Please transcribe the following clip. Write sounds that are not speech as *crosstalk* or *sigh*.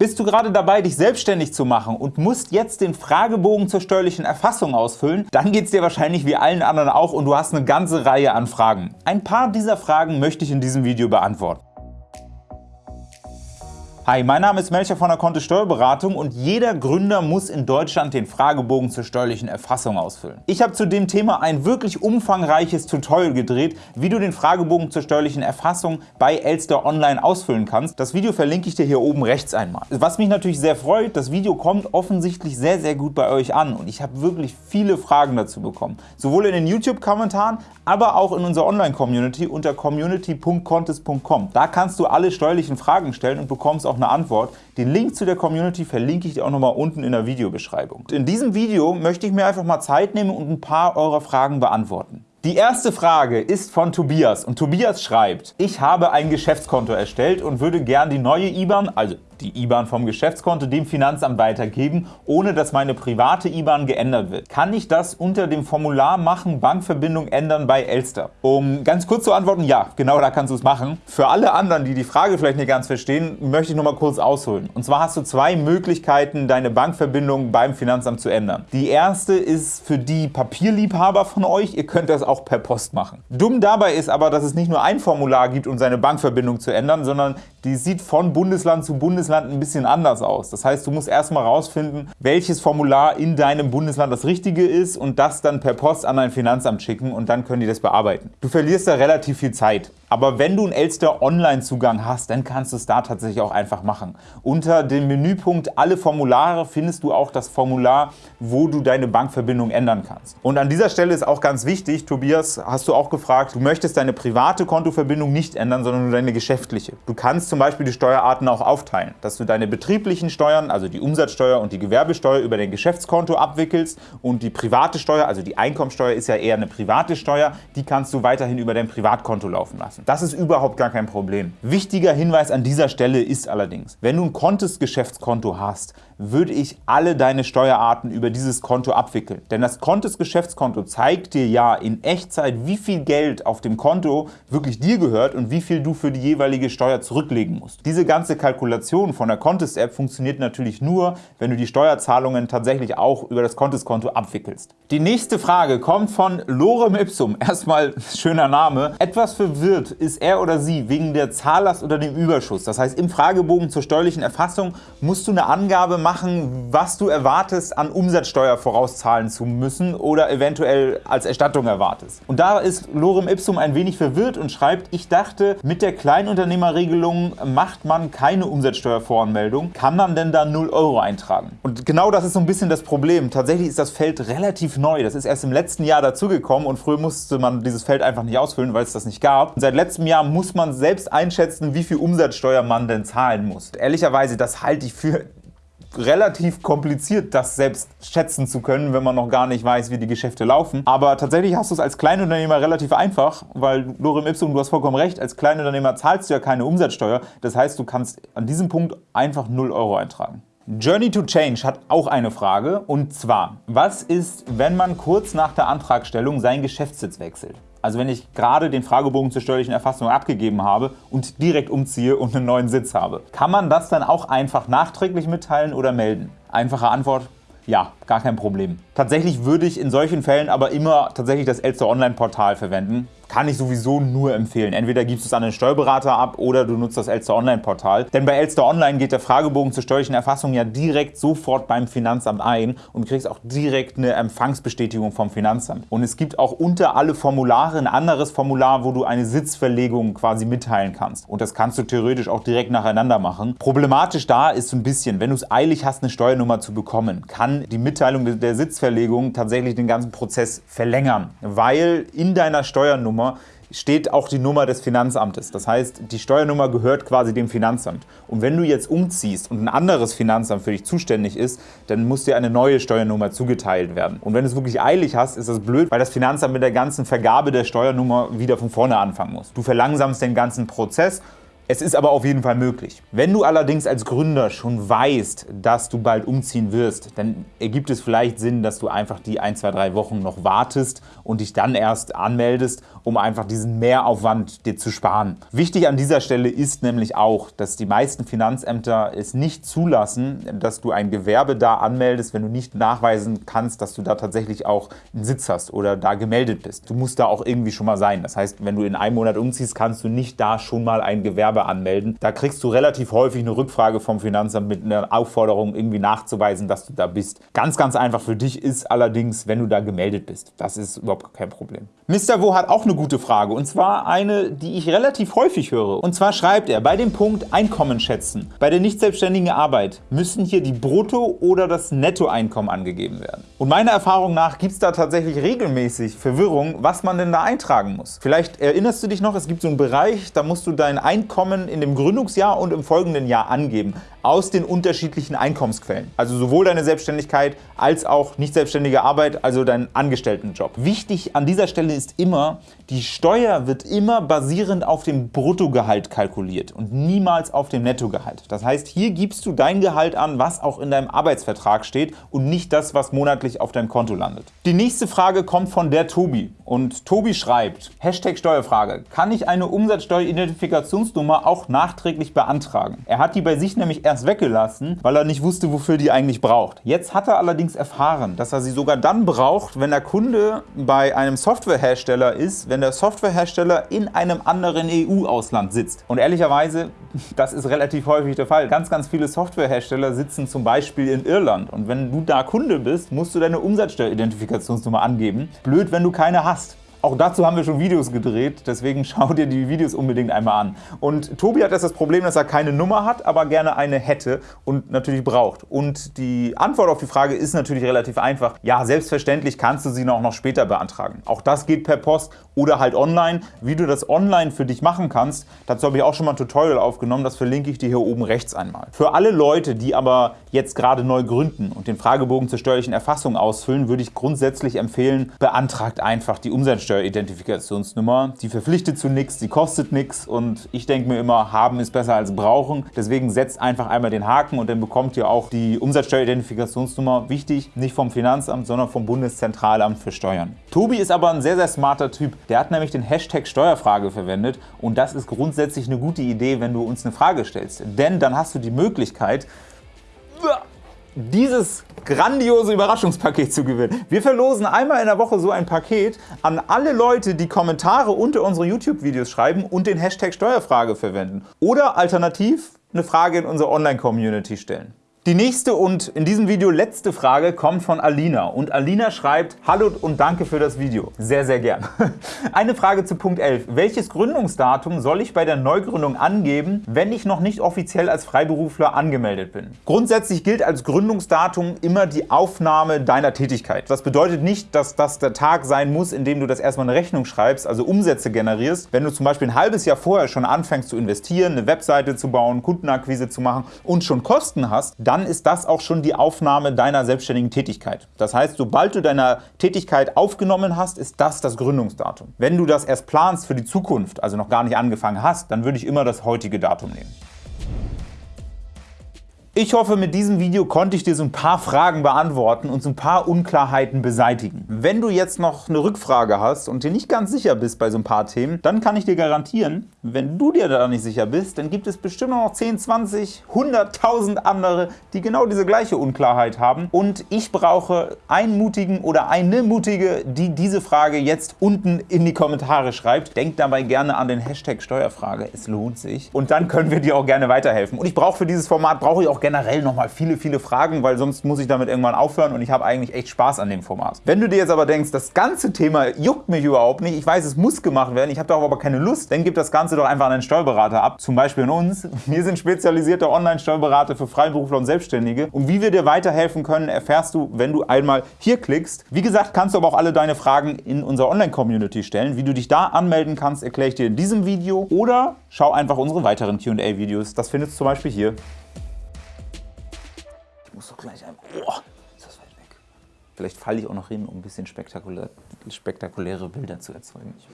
Bist du gerade dabei, dich selbstständig zu machen und musst jetzt den Fragebogen zur steuerlichen Erfassung ausfüllen? Dann geht es dir wahrscheinlich wie allen anderen auch und du hast eine ganze Reihe an Fragen. Ein paar dieser Fragen möchte ich in diesem Video beantworten. Hi, mein Name ist Melcher von der Kontist Steuerberatung und jeder Gründer muss in Deutschland den Fragebogen zur steuerlichen Erfassung ausfüllen. Ich habe zu dem Thema ein wirklich umfangreiches Tutorial gedreht, wie du den Fragebogen zur steuerlichen Erfassung bei Elster Online ausfüllen kannst. Das Video verlinke ich dir hier oben rechts einmal. Was mich natürlich sehr freut, das Video kommt offensichtlich sehr, sehr gut bei euch an und ich habe wirklich viele Fragen dazu bekommen. Sowohl in den YouTube-Kommentaren, aber auch in unserer Online-Community unter community.contest.com. Da kannst du alle steuerlichen Fragen stellen und bekommst auch eine Antwort. Den Link zu der Community verlinke ich dir auch nochmal unten in der Videobeschreibung. In diesem Video möchte ich mir einfach mal Zeit nehmen und ein paar eurer Fragen beantworten. Die erste Frage ist von Tobias und Tobias schreibt, ich habe ein Geschäftskonto erstellt und würde gern die neue IBAN, also die IBAN vom Geschäftskonto dem Finanzamt weitergeben, ohne dass meine private IBAN geändert wird. Kann ich das unter dem Formular machen, Bankverbindung ändern bei Elster? Um ganz kurz zu antworten, ja, genau da kannst du es machen. Für alle anderen, die die Frage vielleicht nicht ganz verstehen, möchte ich noch mal kurz ausholen. Und zwar hast du zwei Möglichkeiten, deine Bankverbindung beim Finanzamt zu ändern. Die erste ist für die Papierliebhaber von euch, ihr könnt das auch per Post machen. Dumm dabei ist aber, dass es nicht nur ein Formular gibt, um seine Bankverbindung zu ändern, sondern die sieht von Bundesland zu Bundesland Bundesland ein bisschen anders aus. Das heißt, du musst erstmal rausfinden, welches Formular in deinem Bundesland das richtige ist und das dann per Post an dein Finanzamt schicken und dann können die das bearbeiten. Du verlierst da relativ viel Zeit. Aber wenn du einen Elster Online-Zugang hast, dann kannst du es da tatsächlich auch einfach machen. Unter dem Menüpunkt Alle Formulare findest du auch das Formular, wo du deine Bankverbindung ändern kannst. Und an dieser Stelle ist auch ganz wichtig, Tobias, hast du auch gefragt, du möchtest deine private Kontoverbindung nicht ändern, sondern nur deine geschäftliche. Du kannst zum Beispiel die Steuerarten auch aufteilen, dass du deine betrieblichen Steuern, also die Umsatzsteuer und die Gewerbesteuer über dein Geschäftskonto abwickelst und die private Steuer, also die Einkommensteuer ist ja eher eine private Steuer, die kannst du weiterhin über dein Privatkonto laufen lassen. Das ist überhaupt gar kein Problem. Wichtiger Hinweis an dieser Stelle ist allerdings, wenn du ein Kontist-Geschäftskonto hast, würde ich alle deine Steuerarten über dieses Konto abwickeln. Denn das Kontist-Geschäftskonto zeigt dir ja in Echtzeit, wie viel Geld auf dem Konto wirklich dir gehört und wie viel du für die jeweilige Steuer zurücklegen musst. Diese ganze Kalkulation von der Kontist-App funktioniert natürlich nur, wenn du die Steuerzahlungen tatsächlich auch über das Kontist-Konto abwickelst. Die nächste Frage kommt von Lorem Ipsum. *laughs* Erstmal schöner Name. Etwas verwirrt ist er oder sie wegen der Zahllast oder dem Überschuss. Das heißt, im Fragebogen zur steuerlichen Erfassung musst du eine Angabe machen, was du erwartest, an Umsatzsteuer vorauszahlen zu müssen oder eventuell als Erstattung erwartest. Und da ist Lorem Ipsum ein wenig verwirrt und schreibt, ich dachte, mit der Kleinunternehmerregelung macht man keine Umsatzsteuervoranmeldung. Kann man denn da 0 Euro eintragen? Und genau das ist so ein bisschen das Problem. Tatsächlich ist das Feld relativ neu. Das ist erst im letzten Jahr dazugekommen und früher musste man dieses Feld einfach nicht ausfüllen, weil es das nicht gab. Und seit letztem Jahr muss man selbst einschätzen, wie viel Umsatzsteuer man denn zahlen muss. Ehrlicherweise, das halte ich für relativ kompliziert, das selbst schätzen zu können, wenn man noch gar nicht weiß, wie die Geschäfte laufen. Aber tatsächlich hast du es als Kleinunternehmer relativ einfach, weil Lorem Ipsum, du hast vollkommen recht, als Kleinunternehmer zahlst du ja keine Umsatzsteuer. Das heißt, du kannst an diesem Punkt einfach 0 Euro eintragen. Journey to Change hat auch eine Frage und zwar, was ist, wenn man kurz nach der Antragstellung seinen Geschäftssitz wechselt? Also wenn ich gerade den Fragebogen zur steuerlichen Erfassung abgegeben habe und direkt umziehe und einen neuen Sitz habe. Kann man das dann auch einfach nachträglich mitteilen oder melden? Einfache Antwort, ja, gar kein Problem. Tatsächlich würde ich in solchen Fällen aber immer tatsächlich das Elster Online-Portal verwenden kann ich sowieso nur empfehlen. Entweder gibst du es an den Steuerberater ab oder du nutzt das Elster Online-Portal. Denn bei Elster Online geht der Fragebogen zur steuerlichen Erfassung ja direkt sofort beim Finanzamt ein und kriegst auch direkt eine Empfangsbestätigung vom Finanzamt. Und es gibt auch unter alle Formulare ein anderes Formular, wo du eine Sitzverlegung quasi mitteilen kannst. Und das kannst du theoretisch auch direkt nacheinander machen. Problematisch da ist so ein bisschen, wenn du es eilig hast, eine Steuernummer zu bekommen, kann die Mitteilung der Sitzverlegung tatsächlich den ganzen Prozess verlängern, weil in deiner Steuernummer Steuernummer steht auch die Nummer des Finanzamtes. Das heißt, die Steuernummer gehört quasi dem Finanzamt. Und wenn du jetzt umziehst und ein anderes Finanzamt für dich zuständig ist, dann muss dir eine neue Steuernummer zugeteilt werden. Und wenn du es wirklich eilig hast, ist das blöd, weil das Finanzamt mit der ganzen Vergabe der Steuernummer wieder von vorne anfangen muss. Du verlangsamst den ganzen Prozess Es ist aber auf jeden Fall möglich. Wenn du allerdings als Gründer schon weißt, dass du bald umziehen wirst, dann ergibt es vielleicht Sinn, dass du einfach die 1, 2, 3 Wochen noch wartest und dich dann erst anmeldest, um einfach diesen Mehraufwand dir zu sparen. Wichtig an dieser Stelle ist nämlich auch, dass die meisten Finanzämter es nicht zulassen, dass du ein Gewerbe da anmeldest, wenn du nicht nachweisen kannst, dass du da tatsächlich auch einen Sitz hast oder da gemeldet bist. Du musst da auch irgendwie schon mal sein. Das heißt, wenn du in einem Monat umziehst, kannst du nicht da schon mal ein Gewerbe Gewerbe anmelden. Da kriegst du relativ häufig eine Rückfrage vom Finanzamt mit einer Aufforderung, irgendwie nachzuweisen, dass du da bist. Ganz, ganz einfach für dich ist allerdings, wenn du da gemeldet bist. Das ist überhaupt kein Problem. Mr. Wo hat auch eine gute Frage und zwar eine, die ich relativ häufig höre. Und zwar schreibt er, bei dem Punkt Einkommen schätzen, bei der nicht selbstständigen Arbeit müssen hier die Brutto- oder das Nettoeinkommen angegeben werden. Und meiner Erfahrung nach gibt es da tatsächlich regelmäßig Verwirrung, was man denn da eintragen muss. Vielleicht erinnerst du dich noch, es gibt so einen Bereich, da musst du dein Einkommen Einkommen in dem Gründungsjahr und im folgenden Jahr angeben aus den unterschiedlichen Einkommensquellen. Also sowohl deine Selbstständigkeit als auch nicht selbstständige Arbeit, also deinen Angestelltenjob. Wichtig an dieser Stelle ist immer, die Steuer wird immer basierend auf dem Bruttogehalt kalkuliert und niemals auf dem Nettogehalt. Das heißt, hier gibst du dein Gehalt an, was auch in deinem Arbeitsvertrag steht und nicht das, was monatlich auf deinem Konto landet. Die nächste Frage kommt von der Tobi und Tobi schreibt, Hashtag Steuerfrage, kann ich eine Umsatzsteueridentifikationsnummer auch nachträglich beantragen? Er hat die bei sich nämlich erst weggelassen, weil er nicht wusste, wofür die eigentlich braucht. Jetzt hat er allerdings erfahren, dass er sie sogar dann braucht, wenn der Kunde bei einem Softwarehersteller ist, wenn der Softwarehersteller in einem anderen EU-Ausland sitzt. Und ehrlicherweise, *laughs* das ist relativ häufig der Fall. Ganz, ganz viele Softwarehersteller sitzen zum Beispiel in Irland. Und wenn du da Kunde bist, musst du deine Umsatzsteueridentifikationsnummer angeben. Blöd, wenn du keine hast. Auch dazu haben wir schon Videos gedreht, deswegen *laughs* schau dir die Videos unbedingt einmal an. Und Tobi hat jetzt das Problem, dass er keine Nummer hat, aber gerne eine hätte und natürlich braucht. Und die Antwort auf die Frage ist natürlich relativ einfach. Ja, selbstverständlich kannst du sie noch, noch später beantragen. Auch das geht per Post oder halt online. Wie du das online für dich machen kannst, dazu habe ich auch schon mal ein Tutorial aufgenommen, das verlinke ich dir hier oben rechts einmal. Für alle Leute, die aber jetzt gerade neu gründen und den Fragebogen zur steuerlichen Erfassung ausfüllen, würde ich grundsätzlich empfehlen, beantragt einfach die Umsatzsteuer Umsatzsteueridentifikationsnummer. Die verpflichtet zu nichts, die kostet nichts und ich denke mir immer, haben ist besser als brauchen. Deswegen setzt einfach einmal den Haken und dann bekommt ihr auch die Umsatzsteueridentifikationsnummer. Wichtig, nicht vom Finanzamt, sondern vom Bundeszentralamt für Steuern. Tobi ist aber ein sehr, sehr smarter Typ. Der hat nämlich den Hashtag Steuerfrage verwendet und das ist grundsätzlich eine gute Idee, wenn du uns eine Frage stellst. Denn dann hast du die Möglichkeit, dieses grandiose Überraschungspaket zu gewinnen. Wir verlosen einmal in der Woche so ein Paket an alle Leute, die Kommentare unter unsere YouTube-Videos schreiben und den Hashtag Steuerfrage verwenden. Oder alternativ eine Frage in unsere Online-Community stellen. Die nächste und in diesem Video letzte Frage kommt von Alina und Alina schreibt Hallo und danke für das Video. Sehr, sehr gern. *laughs* Eine Frage zu Punkt 11. Welches Gründungsdatum soll ich bei der Neugründung angeben, wenn ich noch nicht offiziell als Freiberufler angemeldet bin? Grundsätzlich gilt als Gründungsdatum immer die Aufnahme deiner Tätigkeit. Das bedeutet nicht, dass das der Tag sein muss, in dem du das erstmal eine Rechnung schreibst, also Umsätze generierst. Wenn du zum Beispiel ein halbes Jahr vorher schon anfängst zu investieren, eine Webseite zu bauen, Kundenakquise zu machen und schon Kosten hast, ist das auch schon die Aufnahme deiner selbstständigen Tätigkeit. Das heißt, sobald du deine Tätigkeit aufgenommen hast, ist das das Gründungsdatum. Wenn du das erst planst für die Zukunft, also noch gar nicht angefangen hast, dann würde ich immer das heutige Datum nehmen. Ich hoffe, mit diesem Video konnte ich dir so ein paar Fragen beantworten und so ein paar Unklarheiten beseitigen. Wenn du jetzt noch eine Rückfrage hast und dir nicht ganz sicher bist bei so ein paar Themen, dann kann ich dir garantieren, wenn du dir da nicht sicher bist, dann gibt es bestimmt noch 10, 20, 100.000 andere, die genau diese gleiche Unklarheit haben. Und ich brauche einen Mutigen oder eine Mutige, die diese Frage jetzt unten in die Kommentare schreibt. Denk dabei gerne an den Hashtag Steuerfrage, es lohnt sich. Und dann können wir dir auch gerne weiterhelfen. Und ich brauche für dieses Format, brauche ich auch gerne generell nochmal viele, viele Fragen, weil sonst muss ich damit irgendwann aufhören und ich habe eigentlich echt Spaß an dem Format. Wenn du dir jetzt aber denkst, das ganze Thema juckt mich überhaupt nicht, ich weiß, es muss gemacht werden, ich habe darauf aber keine Lust, dann gib das Ganze doch einfach an einen Steuerberater ab, zum Beispiel in uns. *laughs* Wir sind spezialisierte Online-Steuerberater für Freiberufler und Selbstständige und wie wir dir weiterhelfen können, erfährst du, wenn du einmal hier klickst. Wie gesagt, kannst du aber auch alle deine Fragen in unserer Online-Community stellen. Wie du dich da anmelden kannst, erkläre ich dir in diesem Video oder schau einfach unsere weiteren Q&A-Videos. Das findest du zum Beispiel hier muss doch gleich ein... Oh, ist das weit weg. Vielleicht falle ich auch noch hin, um ein bisschen spektakulär, spektakuläre Bilder zu erzeugen.